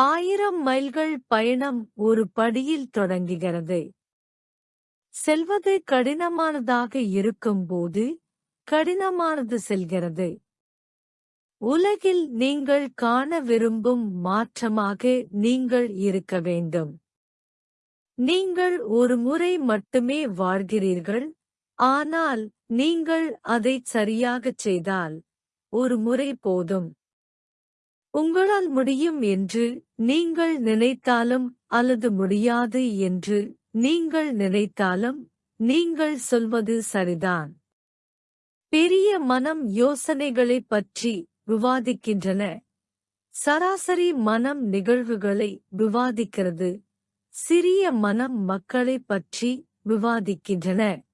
ஆயிரம் மைல்கள் பயணம் ஒரு படியில் தொடங்குகிறது. செல்வது கடினமானதாக இருக்கும்போது கடினமானது செல்கிறது. உலகில் நீங்கள் காண விரும்பும் மாற்றமாக நீங்கள் இருக்க வேண்டும். நீங்கள் ஒரு முறை மட்டுமே வாழ்கிறீர்கள் ஆனால் நீங்கள் அதைச் சரியாகச் செய்தால் ஒரு முறை போதும். உங்களால் முடியும் என்று நீங்கள் நினைத்தாலும் அல்லது முடியாது என்று நீங்கள் நினைத்தாலும் நீங்கள் சொல்வது சரிதான். பெரிய மனம் யோசனைகளைப் பற்றி விவாதிக்கின்றன. சராசரி மனம் நிகழ்வுகளை விவாதிக்கிறது. சிறிய மனம் மக்களைப் பற்றி விவாதிக்கின்றன.